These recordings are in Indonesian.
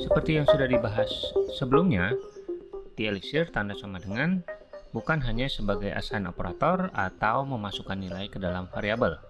Seperti yang sudah dibahas sebelumnya, di Elixir tanda sama dengan bukan hanya sebagai assign operator atau memasukkan nilai ke dalam variabel.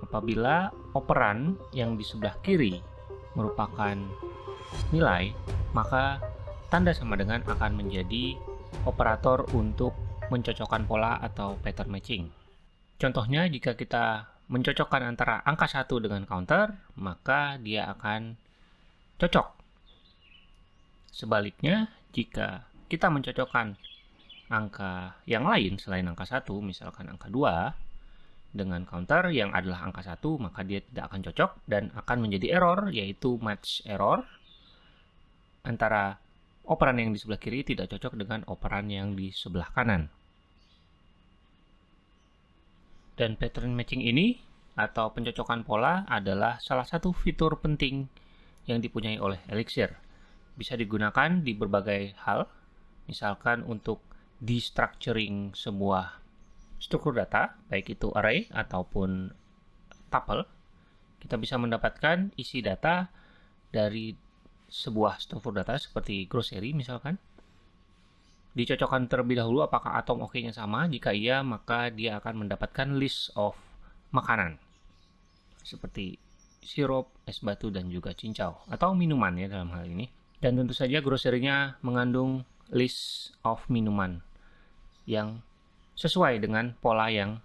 Apabila operan yang di sebelah kiri merupakan nilai, maka tanda sama dengan akan menjadi operator untuk mencocokkan pola atau pattern matching. Contohnya, jika kita mencocokkan antara angka 1 dengan counter, maka dia akan cocok. Sebaliknya, jika kita mencocokkan angka yang lain selain angka 1, misalkan angka 2, dengan counter yang adalah angka 1, maka dia tidak akan cocok dan akan menjadi error, yaitu match error antara operan yang di sebelah kiri tidak cocok dengan operan yang di sebelah kanan. Dan pattern matching ini atau pencocokan pola adalah salah satu fitur penting yang dipunyai oleh Elixir. Bisa digunakan di berbagai hal, misalkan untuk destructuring sebuah struktur data, baik itu array ataupun tuple. Kita bisa mendapatkan isi data dari sebuah struktur data seperti grocery misalkan. Dicocokkan terlebih dahulu apakah atom oke-nya sama. Jika iya, maka dia akan mendapatkan list of makanan. Seperti sirup, es batu, dan juga cincau. Atau minuman ya dalam hal ini. Dan tentu saja grocery-nya mengandung list of minuman yang sesuai dengan pola yang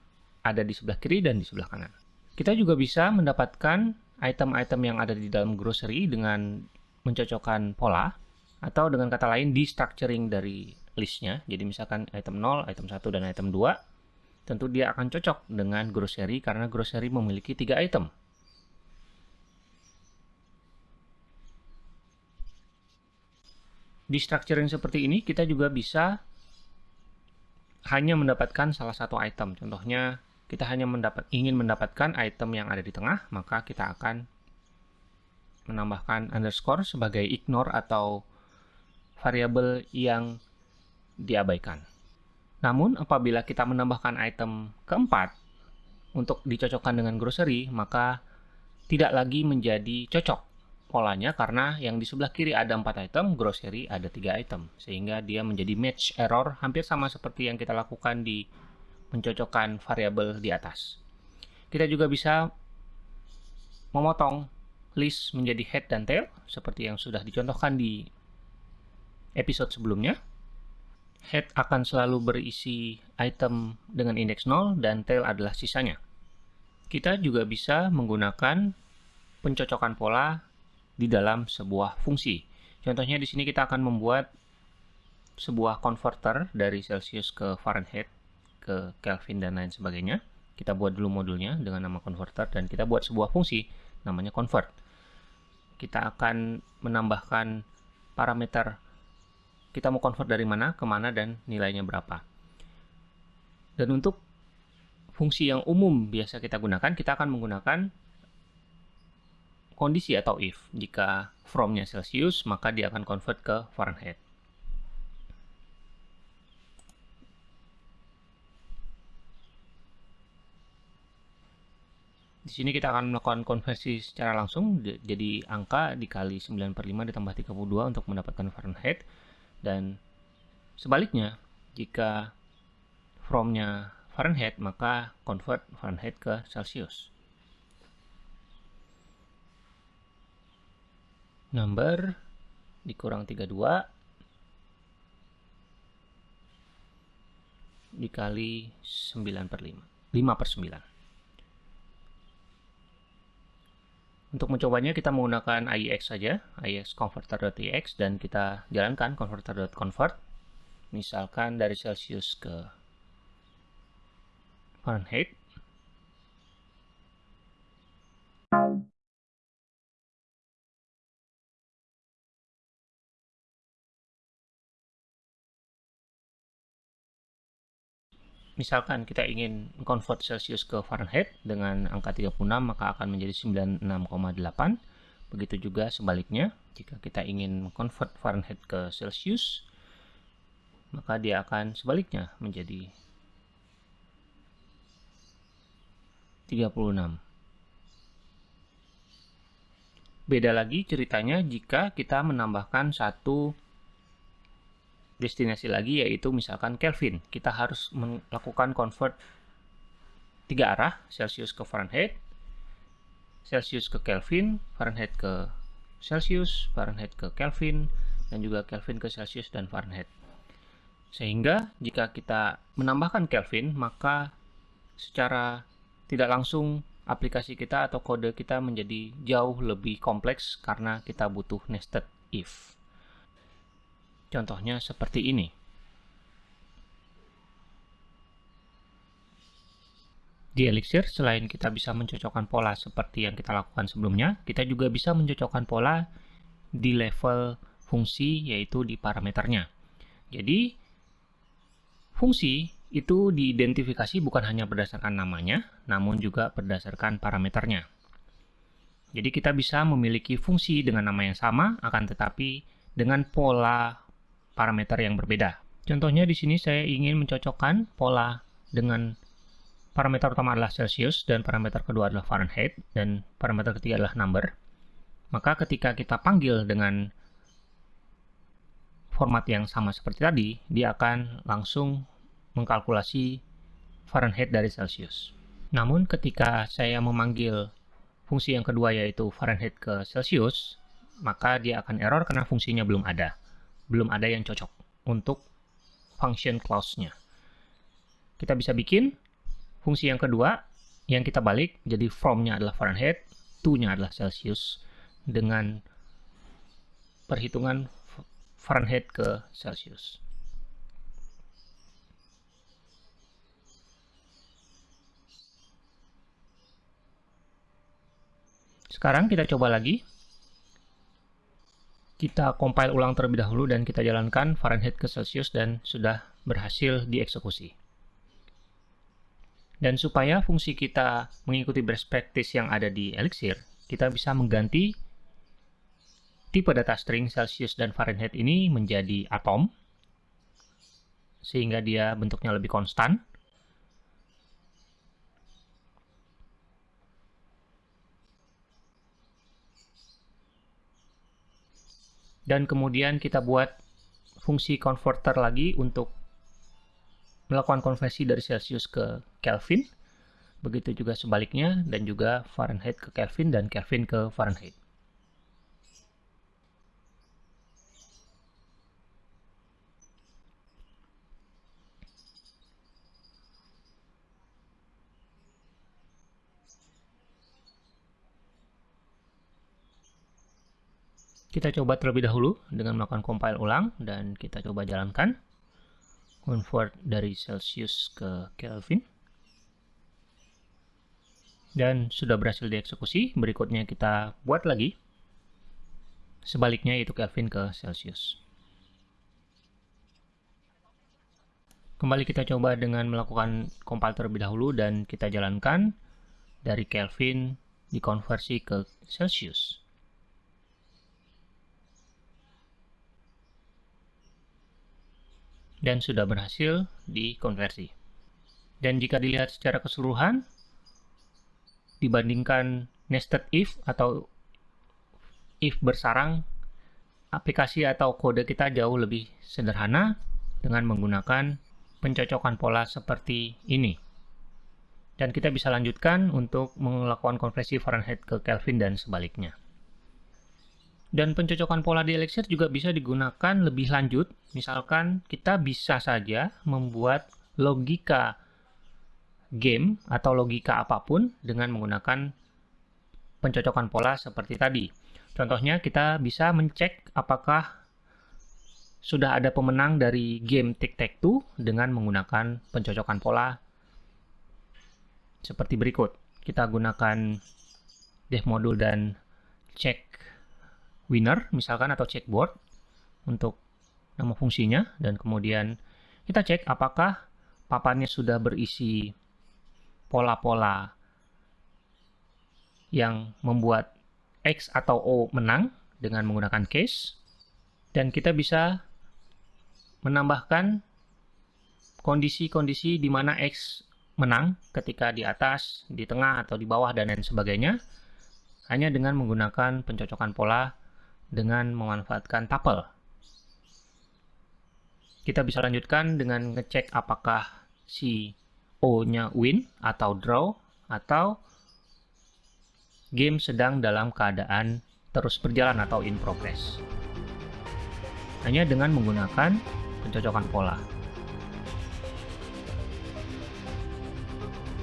ada di sebelah kiri dan di sebelah kanan. Kita juga bisa mendapatkan item-item yang ada di dalam grocery dengan mencocokkan pola atau dengan kata lain destructuring dari listnya. Jadi misalkan item 0, item 1, dan item 2, tentu dia akan cocok dengan grocery karena grocery memiliki tiga item. Di structuring seperti ini, kita juga bisa hanya mendapatkan salah satu item. Contohnya, kita hanya mendapat, ingin mendapatkan item yang ada di tengah, maka kita akan menambahkan underscore sebagai ignore atau variabel yang diabaikan. Namun, apabila kita menambahkan item keempat untuk dicocokkan dengan grocery, maka tidak lagi menjadi cocok polanya karena yang di sebelah kiri ada 4 item, grocery ada 3 item. Sehingga dia menjadi match error hampir sama seperti yang kita lakukan di mencocokkan variabel di atas. Kita juga bisa memotong list menjadi head dan tail seperti yang sudah dicontohkan di episode sebelumnya. Head akan selalu berisi item dengan indeks 0 dan tail adalah sisanya. Kita juga bisa menggunakan pencocokan pola di dalam sebuah fungsi. Contohnya di sini kita akan membuat sebuah converter dari Celsius ke Fahrenheit, ke Kelvin dan lain sebagainya. Kita buat dulu modulnya dengan nama converter dan kita buat sebuah fungsi namanya convert. Kita akan menambahkan parameter kita mau convert dari mana ke mana dan nilainya berapa. Dan untuk fungsi yang umum biasa kita gunakan, kita akan menggunakan kondisi atau if. Jika from-nya Celsius, maka dia akan convert ke Fahrenheit. Di sini kita akan melakukan konversi secara langsung, jadi angka dikali 9 per 5 ditambah 32 untuk mendapatkan Fahrenheit. Dan sebaliknya, jika from-nya Fahrenheit, maka convert Fahrenheit ke Celsius. Number dikurang 32 dikali 9 per 5. 5 per 9. Untuk mencobanya kita menggunakan IEX saja, IEX converter.ix dan kita jalankan converter.convert. Misalkan dari Celsius ke Fahrenheit. Misalkan kita ingin convert Celsius ke Fahrenheit dengan angka 36 maka akan menjadi 96,8 begitu juga sebaliknya jika kita ingin convert Fahrenheit ke Celsius maka dia akan sebaliknya menjadi 36 Beda lagi ceritanya jika kita menambahkan satu destinasi lagi yaitu misalkan Kelvin. Kita harus melakukan convert tiga arah, Celsius ke Fahrenheit, Celsius ke Kelvin, Fahrenheit ke Celsius, Fahrenheit ke Kelvin, dan juga Kelvin ke Celsius dan Fahrenheit. Sehingga jika kita menambahkan Kelvin, maka secara tidak langsung aplikasi kita atau kode kita menjadi jauh lebih kompleks karena kita butuh nested if. Contohnya seperti ini. Di Elixir, selain kita bisa mencocokkan pola seperti yang kita lakukan sebelumnya, kita juga bisa mencocokkan pola di level fungsi, yaitu di parameternya. Jadi, fungsi itu diidentifikasi bukan hanya berdasarkan namanya, namun juga berdasarkan parameternya. Jadi kita bisa memiliki fungsi dengan nama yang sama, akan tetapi dengan pola parameter yang berbeda. Contohnya di sini saya ingin mencocokkan pola dengan parameter utama adalah Celsius dan parameter kedua adalah Fahrenheit dan parameter ketiga adalah number. Maka ketika kita panggil dengan format yang sama seperti tadi, dia akan langsung mengkalkulasi Fahrenheit dari Celsius. Namun ketika saya memanggil fungsi yang kedua yaitu Fahrenheit ke Celsius, maka dia akan error karena fungsinya belum ada. Belum ada yang cocok untuk function clause-nya. Kita bisa bikin Fungsi yang kedua yang kita balik jadi from-nya adalah Fahrenheit, to-nya adalah Celsius dengan perhitungan Fahrenheit ke Celsius. Sekarang kita coba lagi. Kita compile ulang terlebih dahulu dan kita jalankan Fahrenheit ke Celsius dan sudah berhasil dieksekusi. Dan supaya fungsi kita mengikuti best practice yang ada di Elixir, kita bisa mengganti tipe data string Celsius dan Fahrenheit ini menjadi atom, sehingga dia bentuknya lebih konstan. Dan kemudian kita buat fungsi converter lagi untuk melakukan konversi dari Celsius ke Kelvin, begitu juga sebaliknya, dan juga Fahrenheit ke Kelvin dan Kelvin ke Fahrenheit. Kita coba terlebih dahulu dengan melakukan compile ulang dan kita coba jalankan. Convert dari Celsius ke Kelvin. Dan sudah berhasil dieksekusi berikutnya kita buat lagi. Sebaliknya itu Kelvin ke Celsius. Kembali kita coba dengan melakukan compile terlebih dahulu dan kita jalankan. Dari Kelvin dikonversi ke Celsius dan sudah berhasil dikonversi. Dan jika dilihat secara keseluruhan, dibandingkan nested if atau if bersarang, aplikasi atau kode kita jauh lebih sederhana dengan menggunakan pencocokan pola seperti ini. Dan kita bisa lanjutkan untuk melakukan konversi Fahrenheit ke Kelvin dan sebaliknya. Dan pencocokan pola di Elixir juga bisa digunakan lebih lanjut. Misalkan kita bisa saja membuat logika game atau logika apa pun dengan menggunakan pencocokan pola seperti tadi. Contohnya kita bisa mencek apakah sudah ada pemenang dari game Tic-Tac-Toe dengan menggunakan pencocokan pola seperti berikut. Kita gunakan dev modul dan cek winner misalkan atau checkboard untuk nama fungsinya. Dan kemudian kita cek apakah papannya sudah berisi pola-pola yang membuat X atau O menang dengan menggunakan case. Dan kita bisa menambahkan kondisi-kondisi di mana X menang ketika di atas, di tengah, atau di bawah, dan lain sebagainya. Hanya dengan menggunakan pencocokan pola dengan memanfaatkan tuple. Kita bisa lanjutkan dengan ngecek apakah si O-nya win atau draw atau game sedang dalam keadaan terus berjalan atau in progress. Hanya dengan menggunakan pencocokan pola.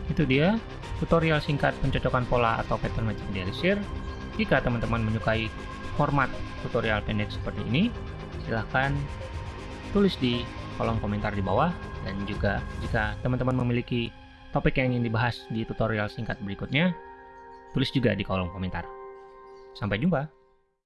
Itu dia tutorial singkat pencocokan pola atau pattern matching di Elixir. Jika teman-teman menyukai format tutorial pendek seperti ini, silahkan tulis di kolom komentar di bawah dan juga jika teman-teman memiliki topik yang ingin dibahas di tutorial singkat berikutnya, tulis juga di kolom komentar. Sampai jumpa!